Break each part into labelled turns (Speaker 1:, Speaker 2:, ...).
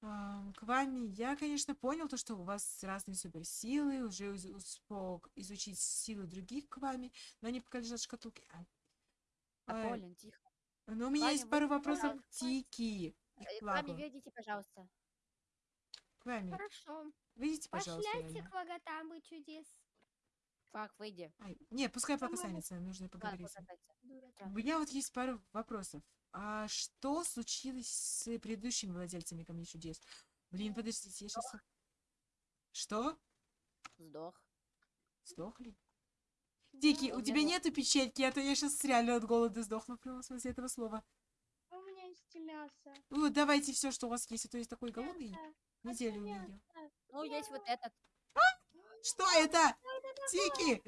Speaker 1: К вами я, конечно, понял то, что у вас разные суперсилы, уже успел изучить силы других к вами, но они пока лежат в шкатулке.
Speaker 2: А,
Speaker 1: Ай,
Speaker 2: Полин, тихо.
Speaker 1: Но у меня
Speaker 2: Ваня,
Speaker 1: есть пару вопросов к. Тики
Speaker 2: Э,
Speaker 1: к
Speaker 2: вами
Speaker 1: Лагу.
Speaker 2: ведите, пожалуйста.
Speaker 1: К вами.
Speaker 3: Хорошо.
Speaker 1: Выйдите, пожалуйста,
Speaker 3: Пошляйте к логотамы чудес.
Speaker 2: Фак, выйди.
Speaker 1: Ай, Не, пускай пока останется, нужно поговорить. У меня вот есть пару вопросов. А что случилось с предыдущими владельцами Камней Чудес? Блин, подождите, я сейчас... Что?
Speaker 2: Сдох.
Speaker 1: Сдохли? Тики,
Speaker 2: у
Speaker 1: у
Speaker 2: меня
Speaker 1: тебя
Speaker 2: нет.
Speaker 1: нету печеньки, а то я сейчас реально от голода сдохну в прямом смысле этого слова.
Speaker 3: У меня есть мясо.
Speaker 1: Ну, давайте все, что у вас есть, а то есть такой голодный.
Speaker 3: Мясо.
Speaker 1: Неделю не
Speaker 3: мясо.
Speaker 1: ел.
Speaker 2: Ну, есть вот этот.
Speaker 1: Что это?
Speaker 3: Тут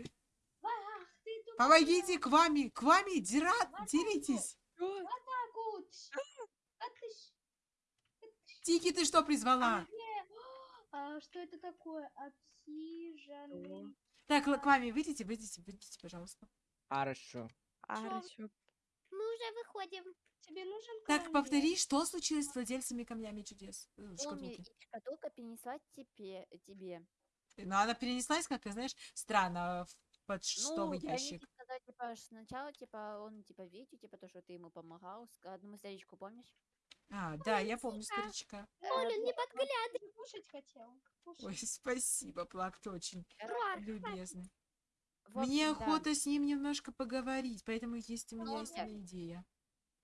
Speaker 1: помогите к вами, к вами, дират, деритесь.
Speaker 3: Так. А ты
Speaker 1: Тики, ты что
Speaker 3: а
Speaker 1: призвала?
Speaker 3: где? А, что это такое? Обсиженный.
Speaker 1: Так, к вами выйдите, выйдите, выйдите, пожалуйста.
Speaker 4: Хорошо.
Speaker 3: Хорошо. Мы уже выходим. Тебе нужен
Speaker 1: Так,
Speaker 3: камень?
Speaker 1: повтори, что случилось с владельцами Камнями Чудес? э,
Speaker 2: Уми,
Speaker 1: шкатулки?
Speaker 2: и шкатулка перенесла тебе. тебе.
Speaker 1: Но она перенеслась, как, знаешь, странно, в подштовый
Speaker 2: ну,
Speaker 1: ящик.
Speaker 2: Сказали, типа, сначала, типа, он, типа, видите, типа, то, что ты ему помогал. Одному старичку, помнишь?
Speaker 1: А, да, я помню старичка.
Speaker 3: Э, Олен, не подглядывай. Кушать хотел. Кушать.
Speaker 1: Ой, спасибо, Плак, ты очень любезный. Мне
Speaker 2: общем, да.
Speaker 1: охота с ним немножко поговорить, поэтому есть у меня есть одна идея.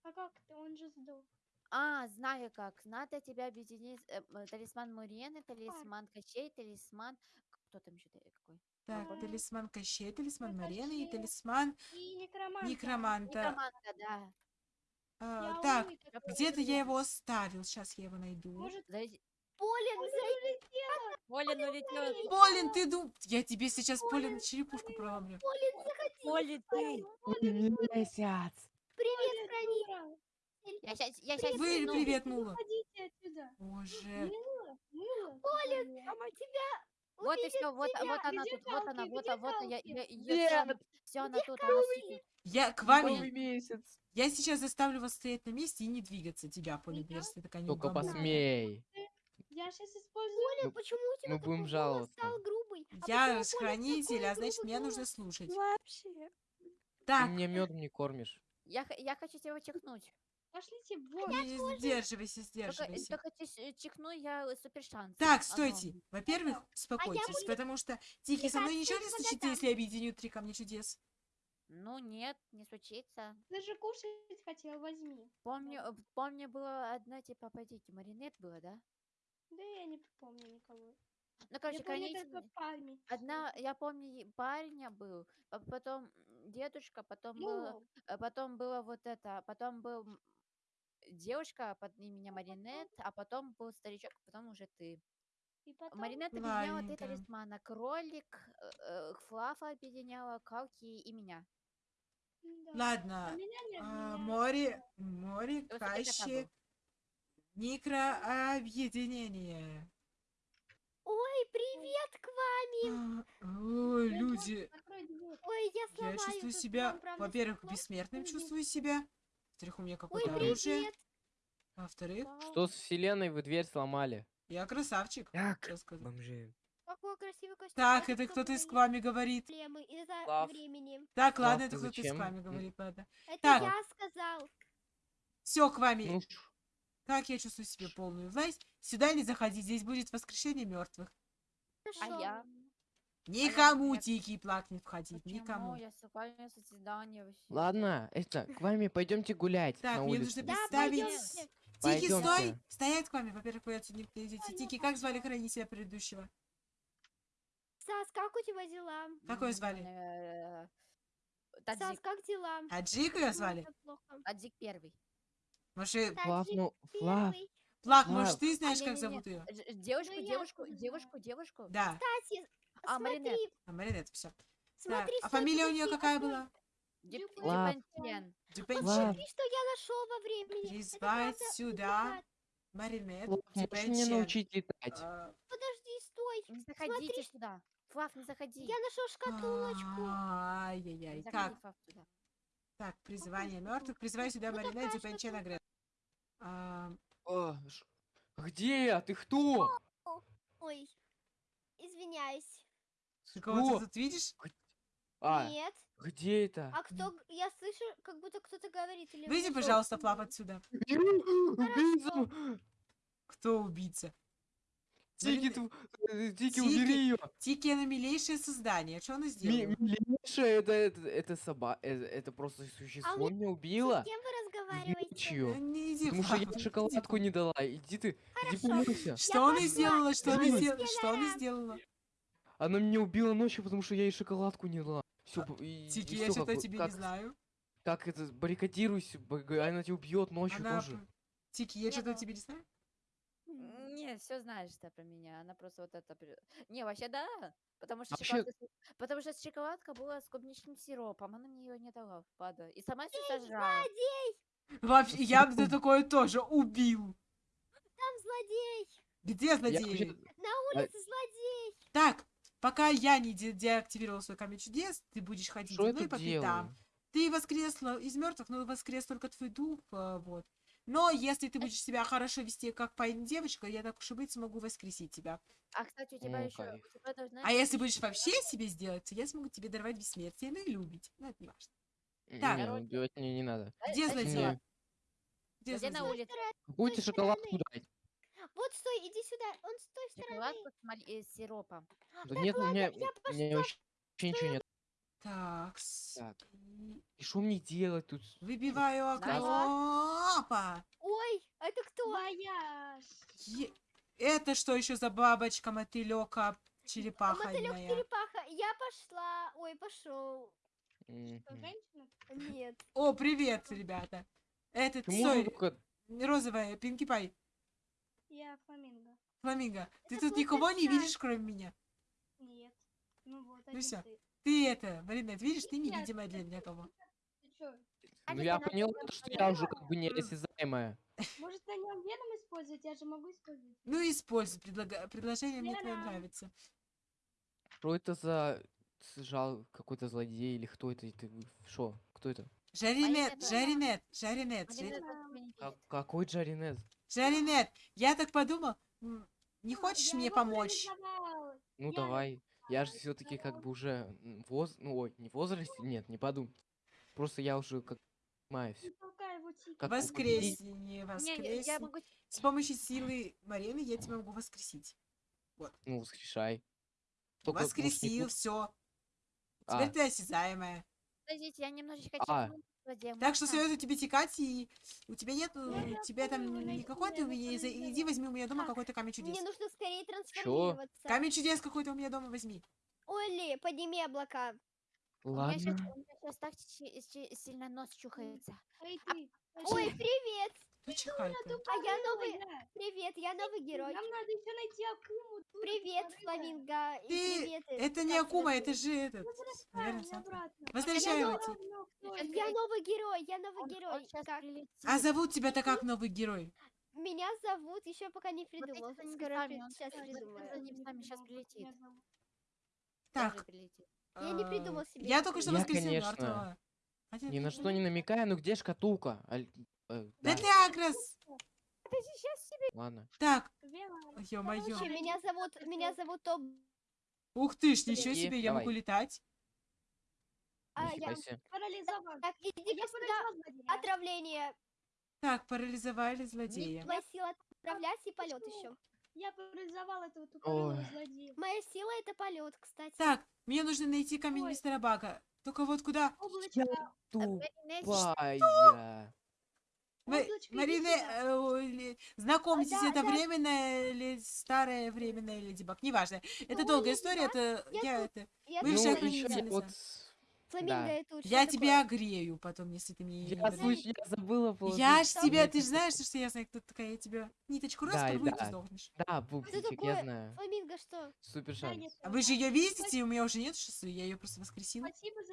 Speaker 3: А как ты? Он же сдох.
Speaker 2: А, знаю как. Надо тебя объединить. э, талисман Мурены, талисман Кощей, талисман... Кто там еще какой?
Speaker 1: Так,
Speaker 3: Ага.
Speaker 1: талисман Кощей, талисман Марены и талисман
Speaker 3: И некроманта.
Speaker 1: Некроманта.
Speaker 2: Некроманта, да.
Speaker 1: А,
Speaker 3: Я
Speaker 1: так, где-то я его оставил, сейчас я его найду.
Speaker 3: Может,
Speaker 2: Зайди-
Speaker 3: Полин, улетела.
Speaker 2: Полин улетел.
Speaker 1: Полин, ты дум... Я тебе сейчас, Полин, черепушку проломлю.
Speaker 3: Полин, заходи.
Speaker 2: Полин, ты.
Speaker 4: Месяц.
Speaker 3: Привет, Хранитель.
Speaker 2: Я сейчас, я сейчас...
Speaker 1: Вы, привет, Мула.
Speaker 3: Уходите отсюда.
Speaker 1: Боже.
Speaker 3: Мыла, мыла. Полин, а тебя
Speaker 2: Вот и все, вот,
Speaker 3: тебя.
Speaker 2: вот она тут, вот она, вот,
Speaker 3: Где
Speaker 2: а- вот я,
Speaker 3: Калки?
Speaker 2: я,
Speaker 4: Нет.
Speaker 2: все она тут, она сидит.
Speaker 1: Я к вами.
Speaker 4: месяц.
Speaker 1: Я сейчас заставлю вас стоять на месте и не двигаться тебя,
Speaker 3: Меня?
Speaker 1: если ты такая
Speaker 4: Только посмей.
Speaker 3: Я сейчас использую.
Speaker 4: Мы-
Speaker 3: почему у тебя
Speaker 4: мы будем
Speaker 3: такой голос
Speaker 4: жаловаться.
Speaker 3: стал грубый? А
Speaker 1: Я хранитель, а значит, меня
Speaker 3: голос?
Speaker 1: нужно слушать.
Speaker 3: Вообще.
Speaker 4: Ты
Speaker 1: Так,
Speaker 4: мне медом не кормишь.
Speaker 2: Я, я хочу тебя чихнуть.
Speaker 3: Пошлите вон.
Speaker 1: не сдерживайся,
Speaker 2: Только,
Speaker 1: сдерживайся.
Speaker 2: только чис- э, чихну я э, супер шанс.
Speaker 1: Так, стойте. Во-первых, успокойтесь,
Speaker 3: буду-
Speaker 1: потому что Тихий со мной ничего не случится, если я объединю три камня чудес.
Speaker 2: Ну нет, не случится.
Speaker 3: Ты же кушать хотел, возьми.
Speaker 2: Помню, э, помню, было одна, типа, пойдите, маринет было, да?
Speaker 3: Да я не помню никого.
Speaker 2: Ну, короче,
Speaker 3: я помню
Speaker 2: хранитель-
Speaker 3: только память.
Speaker 2: Одна, я помню, парня был, а потом дедушка, потом было,
Speaker 3: Ну,
Speaker 2: а потом было вот это, потом был девушка под именем Маринет, а потом был старичок, потом уже ты.
Speaker 3: и потом...
Speaker 2: Маринет объединяла три
Speaker 1: Ладненько.
Speaker 2: талисмана. Кролик, э, э, Флафа объединяла, Калки и меня.
Speaker 3: да.
Speaker 1: Ладно.
Speaker 3: А меня
Speaker 1: а, море, море,
Speaker 2: был.
Speaker 1: микрообъединение.
Speaker 3: Ой, привет к вам!
Speaker 1: А, Ой, люди.
Speaker 3: Ой, я
Speaker 1: я
Speaker 3: сломаю
Speaker 1: чувствую
Speaker 3: тут
Speaker 1: себя, во-первых, бессмертным чувствую себя. Во-вторых, у меня какое-то оружие.
Speaker 3: привет!
Speaker 1: Во-вторых,
Speaker 4: Что с вселенной вы дверь сломали?
Speaker 1: я красавчик.
Speaker 4: Так, бомжи.
Speaker 3: Какой красивый костюм.
Speaker 1: Так, это кто-то из к вами говорит. Так, ладно, это кто-то из к вами говорит, ладно.
Speaker 3: Это
Speaker 1: Так.
Speaker 3: я сказал.
Speaker 1: Все, к вами.
Speaker 4: Ну,
Speaker 1: Как я чувствую себе полную власть? Сюда не заходить, здесь будет воскрешение мертвых.
Speaker 2: А я?
Speaker 1: Никому тики плак не входить,
Speaker 2: Почему?
Speaker 1: никому.
Speaker 2: Я сакральное созидание вообще.
Speaker 4: ладно, это, к вами пойдемте гулять
Speaker 1: Так,
Speaker 4: на
Speaker 1: мне нужно
Speaker 3: Да,
Speaker 1: представить.
Speaker 3: пойдемте.
Speaker 1: Тики, стой! Стоять к вами. Во-первых, вы отсюда не идете. Тики, как звали хранителя предыдущего?
Speaker 3: Сас, как у тебя дела?
Speaker 1: Какое
Speaker 2: М,
Speaker 1: звали?
Speaker 2: э,
Speaker 3: Сас,
Speaker 2: Таджик.
Speaker 3: как дела?
Speaker 1: Аджик ее звали?
Speaker 2: Таджик первый.
Speaker 1: Может,
Speaker 4: Флав,
Speaker 3: Таджик
Speaker 4: ну, Флав. Флав.
Speaker 1: может, ты знаешь,
Speaker 2: А,
Speaker 1: как зовут ее?
Speaker 2: Девушку,
Speaker 3: Ну,
Speaker 2: девушку, девушку, девушку.
Speaker 1: Да,
Speaker 3: Кстати,
Speaker 2: А, Маринет.
Speaker 3: смотри,
Speaker 1: а Маринет, все. Так,
Speaker 3: смотри,
Speaker 1: а фамилия у нее какая была? Дюпенчен.
Speaker 4: Флав.
Speaker 3: Смотри, что я нашел во времени.
Speaker 1: Призвать сюда. Маринет, Дюпенчен.
Speaker 4: научить летать?
Speaker 1: А,
Speaker 3: Подожди, стой.
Speaker 2: Не заходите сюда. Флав, не заходи.
Speaker 3: Я нашел шкатулочку.
Speaker 1: а, Ай-яй-яй. Так, так, призывание мертвых. Призывай сюда
Speaker 3: Ну,
Speaker 1: Маринет. А,
Speaker 4: О, ш- Где я? Ты кто?
Speaker 3: Ой, извиняюсь.
Speaker 1: Ты тут видишь?
Speaker 4: А,
Speaker 3: Нет.
Speaker 4: где это?
Speaker 3: А кто? Я слышу, как будто кто-то говорит. Или
Speaker 1: Выйди,
Speaker 3: вы
Speaker 1: пожалуйста? Флап, отсюда.
Speaker 4: Убийца!
Speaker 1: Кто убийца?
Speaker 4: Тики,
Speaker 1: Блин,
Speaker 4: тв- э, Тики,
Speaker 1: Тики.
Speaker 4: убери ее!
Speaker 1: Тики, она милейшее создание. Что она сделала?
Speaker 4: Милейшая, это, это, это соба... э, Это просто существо меня убило
Speaker 3: С кем вы разговариваете?
Speaker 1: Не иди,
Speaker 4: Потому что я шоколадку не дала. Иди ты, иди
Speaker 3: Хорошо.
Speaker 4: помойся.
Speaker 1: Что она сделала? Что она сделала? Что она сделала?
Speaker 4: Она меня убила ночью, потому что я ей шоколадку не дала. Все, и,
Speaker 1: Тики,
Speaker 4: и
Speaker 1: я что-то тебе
Speaker 4: как,
Speaker 1: не знаю.
Speaker 4: как это, баррикадируйся, она тебя убьет ночью
Speaker 1: Она...
Speaker 4: тоже.
Speaker 1: Тики, я
Speaker 2: Не,
Speaker 1: что-то тебе не знаю?
Speaker 2: Не, все знаешь ты про меня. Она просто вот это... при- Не, вообще да. Потому что,
Speaker 4: Вообще-
Speaker 2: шоколадка, потому что шоколадка была с клубничным сиропом. Она мне ее не дала, пада. И сама все сожрала.
Speaker 1: Вообще, я бы за такое тоже убил.
Speaker 3: Там злодей.
Speaker 1: Где
Speaker 4: Я
Speaker 1: злодей?
Speaker 4: вообще-
Speaker 3: На
Speaker 4: А-
Speaker 3: улице злодей.
Speaker 1: Так, пока я не де- деактивировал свой камень чудес, ты будешь ходить
Speaker 4: Что
Speaker 1: за мной по пятам. Ты воскресла из мертвых, но воскрес только твой дух, а, вот. Но если ты будешь себя хорошо вести, как парень девочка, я так уж и быть смогу воскресить тебя.
Speaker 2: А, кстати, у тебя
Speaker 4: О,
Speaker 2: еще... У тебя должна
Speaker 1: А если будешь вообще себе сделать, то я смогу тебе даровать бессмертие, ну и любить. Ну, это не важно.
Speaker 4: Не,
Speaker 1: Так.
Speaker 4: не, убивать мне не надо.
Speaker 1: Где
Speaker 2: а
Speaker 1: злодей?
Speaker 2: чё?
Speaker 1: Где
Speaker 2: Где на улице?
Speaker 4: Какую ты
Speaker 3: той
Speaker 4: шоколадку дать?
Speaker 3: Вот стой, иди сюда. Он с той стороны.
Speaker 2: Шоколадку с, маль- э, сиропом.
Speaker 4: Да нет, у меня,
Speaker 3: я
Speaker 4: у меня
Speaker 3: пошла
Speaker 4: вообще ничего нет.
Speaker 1: Так,
Speaker 4: Так.
Speaker 1: и
Speaker 4: что мне делать тут?
Speaker 1: выбиваю окно. Опа!
Speaker 3: Ой, это кто?
Speaker 5: Моя.
Speaker 1: Е- Это что еще за бабочка, мотылёка, черепаха
Speaker 3: Мотылек черепаха. Я пошла. Ой, пошел.
Speaker 5: Что,
Speaker 4: Мгм.
Speaker 5: женщина?
Speaker 3: Нет.
Speaker 1: О, привет, ребята. Этот,
Speaker 4: Почему только-
Speaker 1: розовая, Пинки Пай,
Speaker 5: Я фламинго.
Speaker 1: Фламинго. Ты
Speaker 3: Это
Speaker 1: тут никого не видишь, кроме меня?
Speaker 5: Нет. Ну вот,
Speaker 1: Ну всё.
Speaker 5: ты.
Speaker 1: Ты это, Маринет, видишь, ты невидимая для меня кого.
Speaker 5: Ты чё?
Speaker 4: Ну
Speaker 2: Алиса,
Speaker 4: я поняла, то, что я уже как бы неосязаемая.
Speaker 5: Может, на нем веном использовать? Я же могу использовать.
Speaker 1: Ну, используй, предлага- предложение мне твое нравится.
Speaker 4: Что это за жал какой-то злодей или кто это? Это что? Кто это?
Speaker 1: Жаринет, Жаринет, Жаринет,
Speaker 4: Как- какой Джаринез?
Speaker 1: Жаринет. Я так подумал, не хочешь
Speaker 5: Я
Speaker 1: мне помочь?
Speaker 4: Ну
Speaker 5: Я
Speaker 4: давай. Я же все-таки как бы уже воз... ну ой, не в возрасте, нет, не подумай. Просто я уже как понимаю все. Как
Speaker 1: воскресни.
Speaker 2: я могу...
Speaker 1: С помощью силы Марины я тебя могу воскресить.
Speaker 4: Ну, воскрешай. Только,
Speaker 1: Воскресил, все.
Speaker 4: А,
Speaker 1: Теперь ты осязаемая.
Speaker 2: Подождите, я немножечко
Speaker 4: А.
Speaker 1: Так что советую тебе текать, и у тебя нет,
Speaker 5: я
Speaker 1: у тебя там никакой ты у меня, иди возьми у меня дома какой-то камень чудес.
Speaker 3: Мне нужно скорее трансформироваться.
Speaker 1: Камень чудес какой-то у меня дома возьми.
Speaker 3: Оли, подними облака.
Speaker 2: У меня щас-
Speaker 4: ладно.
Speaker 2: у меня сейчас так сильно нос чухается.
Speaker 5: Ты.
Speaker 3: Ой, привет.
Speaker 1: Ну, чихай-ка.
Speaker 3: А я новый... Привет, я новый герой.
Speaker 5: Нам надо еще найти Акуму.
Speaker 3: Привет. Фламинго.
Speaker 1: Ты-
Speaker 3: привет.
Speaker 1: Это не Акума, это же этот.
Speaker 2: Сейчас
Speaker 5: это?
Speaker 3: Я новый герой, я новый
Speaker 2: Он-
Speaker 3: герой.
Speaker 1: А зовут тебя-то как новый герой?
Speaker 3: Меня зовут, еще пока не придумал. Скоро сейчас придумаю.
Speaker 2: за ним с нами щас
Speaker 5: Меня
Speaker 2: прилетит.
Speaker 1: Так.
Speaker 3: Я не
Speaker 1: а,
Speaker 3: придумал себе
Speaker 1: Я только что мертвого. Хотя
Speaker 4: Ни на что не намекая, ну где шкатулка? Э,
Speaker 1: Да Агрос!
Speaker 2: Это сейчас себе
Speaker 4: ладно.
Speaker 1: Так, ё-моё.
Speaker 3: Меня зовут, меня зовут Топ.
Speaker 1: Ух ты ж, ничего
Speaker 4: Иди,
Speaker 1: себе, я могу летать.
Speaker 3: А, я...
Speaker 5: парализован.
Speaker 3: Так,
Speaker 5: Я
Speaker 3: иди-ка сюда. Отравление.
Speaker 1: Так, парализовали злодея.
Speaker 3: Моя сила отправлять и полет еще.
Speaker 5: Я парализовал этого тупорылого
Speaker 4: Ой.
Speaker 5: злодея.
Speaker 3: Моя сила это полет, кстати.
Speaker 1: Так, мне нужно найти камень
Speaker 5: Ой.
Speaker 1: мистера Бага. Только вот куда?
Speaker 5: Облачко.
Speaker 4: Тупая.
Speaker 1: Вы, Марина, э, знакомьтесь,
Speaker 3: да,
Speaker 1: это
Speaker 3: да.
Speaker 1: временная или старая временная леди Баг. Неважно. Это
Speaker 3: Ой,
Speaker 1: долгая
Speaker 3: Леди
Speaker 1: история, это
Speaker 3: Я
Speaker 1: я
Speaker 3: тут.
Speaker 1: это.
Speaker 3: Я тут
Speaker 1: все
Speaker 4: Ну,
Speaker 3: фламинго.
Speaker 4: да.
Speaker 3: это
Speaker 1: Я тебя
Speaker 3: такое?
Speaker 1: огрею потом, если ты мне не
Speaker 4: Я, слыш- я забыла положить.
Speaker 1: Я ж
Speaker 3: Что?
Speaker 1: тебя, ты же знаешь, что я знаю, кто такая, я тебя ниточку раз
Speaker 4: Да, и
Speaker 1: порву, ты
Speaker 4: да.
Speaker 1: сдохнешь.
Speaker 4: Да, Пупсичек,
Speaker 3: такое?
Speaker 4: я знаю.
Speaker 3: Фламинго что?
Speaker 4: Супер
Speaker 5: Да,
Speaker 4: шанс.
Speaker 5: нет,
Speaker 1: А вы же ее видите, и у меня уже нет шоссе, я ее просто воскресила.
Speaker 5: Спасибо за,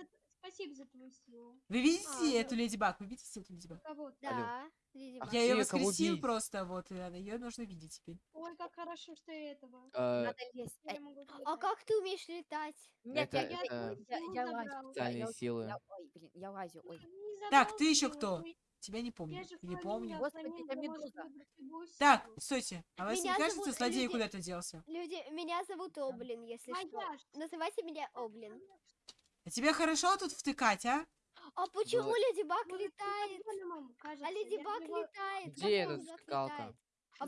Speaker 5: спасибо за твою силу.
Speaker 1: Вы видите
Speaker 3: А,
Speaker 1: эту леди Баг? Вы видите эту леди Баг?
Speaker 5: Кого?
Speaker 3: Да. Леди
Speaker 4: А
Speaker 3: Баг.
Speaker 1: Я ее воскресил просто, вот, и она, ее нужно видеть теперь.
Speaker 5: Ой, как хорошо, что я этого.
Speaker 4: Э,
Speaker 2: надо лезть.
Speaker 5: Я
Speaker 3: А
Speaker 5: летать.
Speaker 3: как ты умеешь летать?
Speaker 2: Нет,
Speaker 4: Это-
Speaker 2: я, я,
Speaker 4: это
Speaker 2: я, я
Speaker 5: забрал.
Speaker 2: лазю. я-
Speaker 4: Специальные
Speaker 2: я-
Speaker 4: силы.
Speaker 2: я- Ой, блин, я лазю, ой.
Speaker 5: Не
Speaker 1: Так, ты еще кто? Тебя не помню.
Speaker 5: Я
Speaker 1: Не помню.
Speaker 5: а
Speaker 2: Господи, это медуза.
Speaker 1: Так, стойте. А вас не
Speaker 3: Меня
Speaker 1: кажется,
Speaker 3: зовут
Speaker 1: злодей
Speaker 3: люди-
Speaker 1: куда-то делся?
Speaker 3: Люди, меня зовут Облин, если что.
Speaker 5: Вояж.
Speaker 3: Называйте меня Облин.
Speaker 1: А тебе хорошо тут втыкать, а?
Speaker 3: А почему Леди Баг летает? А Леди Баг летает.
Speaker 4: Где эта скалка?
Speaker 3: А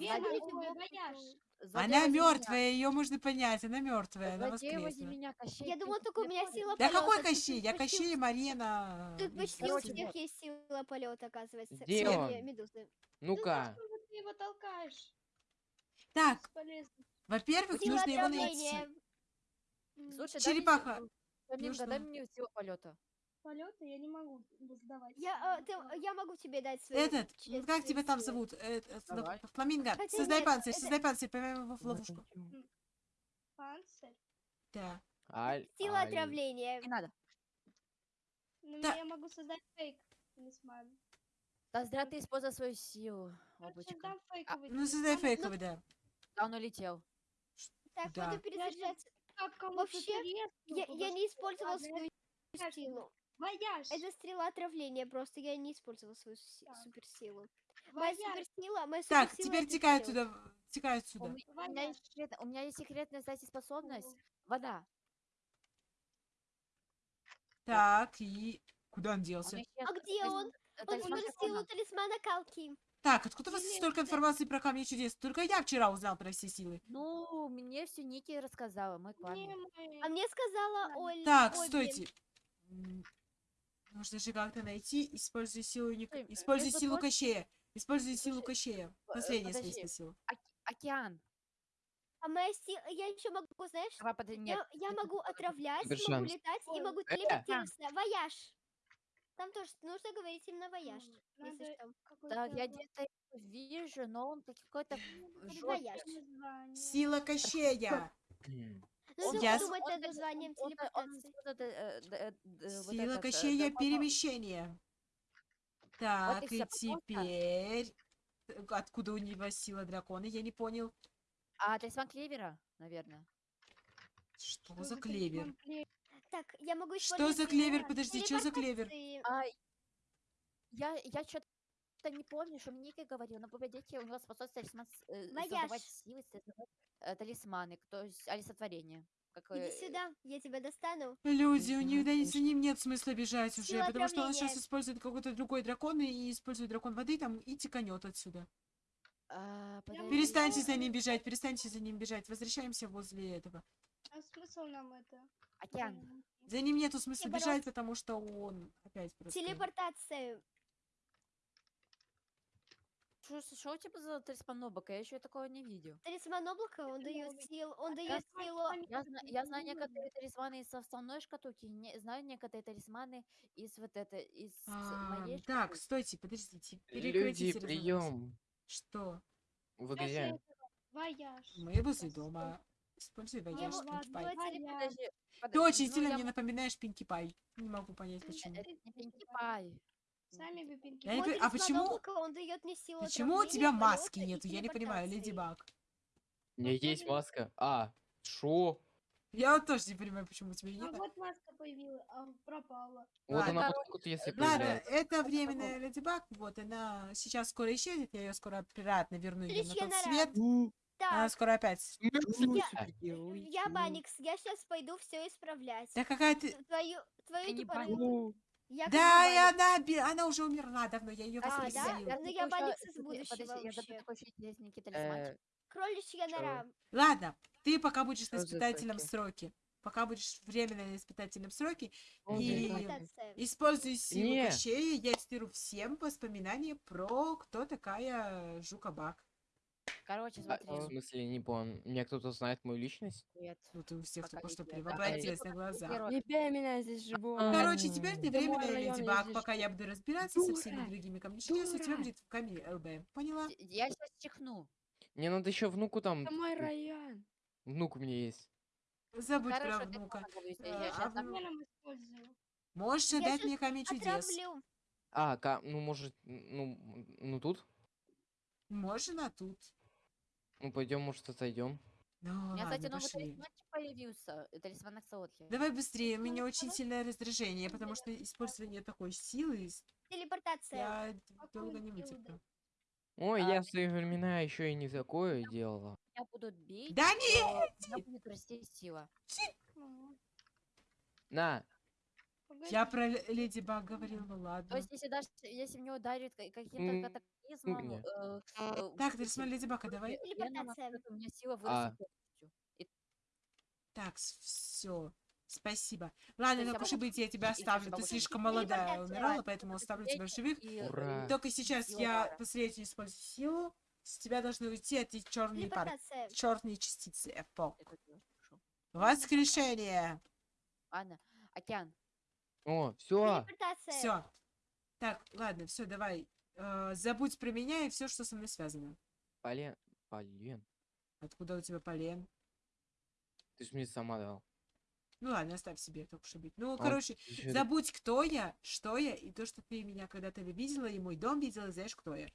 Speaker 1: Она мертвая, ее можно понять. Она мертвая, она воскресла.
Speaker 3: Я думала, только у меня сила
Speaker 1: Да
Speaker 3: полета.
Speaker 1: какой
Speaker 3: тут
Speaker 1: Кощей? Я Кощей, Марина.
Speaker 3: Тут почти у всех
Speaker 2: вот.
Speaker 3: есть сила полета, оказывается.
Speaker 4: Где он? Ну-ка.
Speaker 5: Ты его толкаешь?
Speaker 1: Так, во-первых, нужно его найти.
Speaker 2: Слушай,
Speaker 1: Черепаха,
Speaker 2: дай
Speaker 1: нужно-
Speaker 2: мне силу полета.
Speaker 5: Полета я не могу сдавать.
Speaker 3: Я, э, ты- я могу тебе дать свою...
Speaker 1: Этот,
Speaker 3: ч-
Speaker 1: ну, как тебя там зовут? Э, э. Фламинго,
Speaker 3: Хотя
Speaker 1: создай
Speaker 3: нет,
Speaker 1: панцирь,
Speaker 3: это-
Speaker 1: создай панцирь, поймаем его в ловушку.
Speaker 5: Панцирь.
Speaker 1: Да.
Speaker 4: Аль,
Speaker 3: Сила
Speaker 4: аль.
Speaker 3: отравления.
Speaker 2: Не надо.
Speaker 5: Ну,
Speaker 1: Да.
Speaker 5: я могу создать фейк талисман.
Speaker 2: Да зря ты использовал свою силу, облачко.
Speaker 5: фейковый
Speaker 1: Ну, создай фейковый, да.
Speaker 2: Да, он улетел.
Speaker 3: Так,
Speaker 1: Да.
Speaker 3: буду перезаряжаться. Вообще, Я, я не
Speaker 5: Ладно,
Speaker 3: свою силу.
Speaker 5: Вояж.
Speaker 3: Это стрела отравления, просто я не использовала свою
Speaker 5: Так.
Speaker 3: суперсилу. Моя суперсила, моя
Speaker 1: Так,
Speaker 3: суперсила
Speaker 1: теперь
Speaker 3: это
Speaker 1: текай отсюда, текай
Speaker 2: У,
Speaker 1: отсюда.
Speaker 2: у меня есть секрет- у меня есть секретная, кстати, способность. Вода.
Speaker 1: Так, и куда он делся?
Speaker 3: А где он?
Speaker 2: э,
Speaker 3: Он
Speaker 2: талисман
Speaker 3: выбрал
Speaker 2: дракона.
Speaker 3: силу талисмана Калки.
Speaker 1: Так, откуда у вас столько информации про камни чудес? Только я вчера узнал про все силы.
Speaker 2: Ну, мне все Ники рассказала, мой
Speaker 5: мы.
Speaker 3: А мне сказала. Оль.
Speaker 1: Так, стойте. Нужно же как-то найти. Используй силу, Ник-
Speaker 2: э,
Speaker 1: Используй силу Кощея. Используй силу Кощея. Последняя следственная сила.
Speaker 2: Оке- Океан.
Speaker 3: А моя сила, я еще могу, знаешь,
Speaker 2: Давай,
Speaker 3: я, могу отравлять, могу летать и могу
Speaker 4: э,
Speaker 3: телепортироваться. Вояж. Там тоже нужно говорить именно вояж, если что.
Speaker 2: Да, я где-то его вижу, но он какой-то жёсткий.
Speaker 3: Вояж.
Speaker 5: название.
Speaker 1: Сила Кощея.
Speaker 3: Нужно
Speaker 1: я с-
Speaker 3: подумать
Speaker 2: Он
Speaker 3: над
Speaker 2: д-
Speaker 3: названием
Speaker 2: он- он
Speaker 3: телепортации.
Speaker 2: использует, э, д- э, д- вот
Speaker 1: Сила
Speaker 2: этот, э,
Speaker 1: Кощея перемещения. Так,
Speaker 2: и всё,
Speaker 1: теперь... э, Откуда у него сила дракона? Я не понял.
Speaker 2: А, талисман Клевера, наверное.
Speaker 1: Что за клевер?
Speaker 3: Так, я могу
Speaker 1: Что за клевер? Подожди, что за клевер?
Speaker 2: А, я, я что-то не помню, что мне Ника говорил, но погодите, у него способность талисман э, создавать силы, создавать э, талисманы, то есть олицетворение. Как,
Speaker 3: Иди
Speaker 2: э,
Speaker 3: сюда, я тебя достану.
Speaker 1: Люди, у них да, за ним нет смысла бежать уже,
Speaker 3: Сила
Speaker 1: потому что он сейчас использует какой-то другой дракон и использует дракон воды там и теканет отсюда.
Speaker 2: А, подожди.
Speaker 1: Перестаньте за ним бежать, перестаньте за ним бежать. Возвращаемся возле этого.
Speaker 5: А смысл нам это?
Speaker 2: Океан.
Speaker 5: М,
Speaker 1: За ним нету смысла
Speaker 3: бороться.
Speaker 1: бежать, потому что он опять просто...
Speaker 3: Телепортация.
Speaker 2: Что у тебя за талисман облака? Я еще такого не видел.
Speaker 3: Талисман облака, он дает силу, он
Speaker 5: Я
Speaker 3: дает
Speaker 5: знаю,
Speaker 3: силу.
Speaker 5: что
Speaker 2: Я, я знаю некоторые талисманы из составной шкатулки, не, знаю некоторые талисманы из вот это, из
Speaker 1: А,
Speaker 2: моей
Speaker 1: так,
Speaker 2: шкатулки.
Speaker 1: стойте, подождите.
Speaker 4: Люди, прием.
Speaker 1: Что?
Speaker 4: Вы
Speaker 5: Скажи
Speaker 4: где?
Speaker 5: этого. Вояж.
Speaker 1: Мы возле дома. Используй
Speaker 3: Я
Speaker 1: вояж,
Speaker 3: вот-
Speaker 1: Пинки
Speaker 3: вот
Speaker 1: Пай.
Speaker 3: теле-
Speaker 5: Вояж.
Speaker 2: Подожди,
Speaker 1: Ты очень
Speaker 2: ну,
Speaker 1: сильно
Speaker 2: я
Speaker 1: мне напоминаешь Пинки Пай. Не могу понять, почему.
Speaker 2: Это не Пинки Пай.
Speaker 5: Сами вы пинки.
Speaker 1: Я не а почему-
Speaker 3: облака, он дает мне силу
Speaker 1: Почему у тебя маски нету? Я не понимаю, Леди. Баг.
Speaker 4: У меня есть маска. А, шо?
Speaker 1: Я вот тоже не понимаю, почему у тебя
Speaker 5: А
Speaker 1: нет.
Speaker 5: вот маска появилась, а пропала.
Speaker 4: Вот
Speaker 1: Ладно.
Speaker 4: она потом вот если
Speaker 1: Ладно, это временная Леди Баг. Вот она сейчас скоро исчезнет. Я ее скоро обратно верну ее на тот свет. Она
Speaker 3: Так,
Speaker 1: скоро опять.
Speaker 3: я Баникс, я сейчас пойду все исправлять.
Speaker 1: Да какая ты...
Speaker 3: Твою, твою
Speaker 2: Ты не
Speaker 3: тупорылую-
Speaker 4: Ну,
Speaker 3: Я как
Speaker 1: Да, и она, она уже умерла давно, я ее
Speaker 3: А, да?
Speaker 1: воскресил.
Speaker 3: Ну, я
Speaker 2: забыла,
Speaker 3: Баникс из
Speaker 2: подожди,
Speaker 3: будущего
Speaker 2: подожди, Я
Speaker 3: вообще.
Speaker 2: забыла такой еще интересненький талисманчик.
Speaker 3: Кроличья нора.
Speaker 1: Ладно, ты пока будешь на
Speaker 4: Что за
Speaker 1: испытательном
Speaker 4: таки?
Speaker 1: сроке. Пока будешь временно на испытательном сроке,
Speaker 4: он
Speaker 1: И- используй силу
Speaker 4: Не.
Speaker 1: Кощея, я стиру всем воспоминания про кто такая Жука-Баг.
Speaker 2: Короче,
Speaker 4: а,
Speaker 2: смотри.
Speaker 4: В смысле, не понял. Меня кто-то знает мою личность?
Speaker 2: Нет.
Speaker 1: Ну ты у всех
Speaker 2: Пока
Speaker 1: только что
Speaker 2: Пока
Speaker 1: на глаза.
Speaker 6: Не бей меня здесь живу.
Speaker 1: Короче, теперь ты временная Леди Баг, пока я буду разбираться со всеми другими камнями чудес, у тебя будет камень ЛБ. Поняла?
Speaker 2: Я сейчас чихну.
Speaker 4: Мне надо еще внуку там.
Speaker 6: Это мой район.
Speaker 4: Внук у меня есть.
Speaker 1: Забудь
Speaker 2: Хорошо,
Speaker 1: про внука.
Speaker 2: договорились,
Speaker 1: Э,
Speaker 2: Я
Speaker 1: а
Speaker 5: Я нам использую.
Speaker 1: Можешь
Speaker 3: Я щас
Speaker 1: мне камень чудес?
Speaker 3: Отравлю.
Speaker 4: А, ка- ну может, ну, ну тут?
Speaker 1: Можно тут.
Speaker 4: Ну пойдем, может, отойдем.
Speaker 1: Ну,
Speaker 2: У меня, кстати, новый
Speaker 1: пошли.
Speaker 2: талисманчик появился. Талисман Аксаотхи.
Speaker 1: Давай быстрее, у меня
Speaker 5: Ну,
Speaker 1: очень сильное раздражение, потому что использование такой силы
Speaker 3: Телепортация.
Speaker 1: я долго не вытерплю.
Speaker 4: Ой,
Speaker 2: А,
Speaker 4: я в свои времена еще и не такое делала.
Speaker 2: Меня будут бить.
Speaker 1: Да не!
Speaker 2: у меня будет расти сила.
Speaker 4: На,
Speaker 1: Я
Speaker 5: погоди.
Speaker 1: про Ле- Леди Баг говорил, ну
Speaker 2: То
Speaker 1: ладно.
Speaker 2: есть, если даже если мне ударит ка- каким-то катаклизмом,
Speaker 4: не.
Speaker 2: э, э,
Speaker 1: Так, талисман
Speaker 2: эти-
Speaker 1: Леди Бага, давай.
Speaker 2: у меня сила
Speaker 4: А.
Speaker 2: вырастет
Speaker 1: Так, все. Спасибо. Ладно,
Speaker 2: есть я
Speaker 1: так уж и
Speaker 2: могу
Speaker 1: быть, я тебя оставлю. Ты слишком молодая умирала, поэтому оставлю тебя в живых.
Speaker 2: э,
Speaker 4: Ура.
Speaker 1: Только сейчас я последнюю использую силу. С тебя должны уйти эти черные пар...
Speaker 3: Телепортация.
Speaker 1: черные частицы.
Speaker 2: Делаю, хорошо.
Speaker 1: Воскрешение.
Speaker 2: Ладно, океан.
Speaker 4: о, все.
Speaker 1: Все. Так, ладно, все, давай. Э, забудь про меня и все, что со мной связано.
Speaker 4: полен, полен.
Speaker 1: Откуда у тебя полен?
Speaker 4: Ты ж мне сама дал.
Speaker 1: Ну ладно, оставь себе, и быть. Ну,
Speaker 4: А,
Speaker 1: короче,
Speaker 4: ещё-
Speaker 1: забудь, кто я, что я, и то, что ты меня когда-то видела, и мой дом видела, и знаешь, кто я.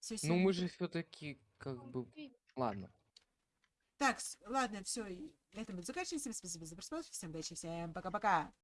Speaker 1: Все,
Speaker 4: Ну мы же все-таки как бы,
Speaker 5: Погоди.
Speaker 4: ладно.
Speaker 1: Так, ладно, все, на этом мы заканчиваем. Всем спасибо за просмотр, всем удачи, всем пока-пока.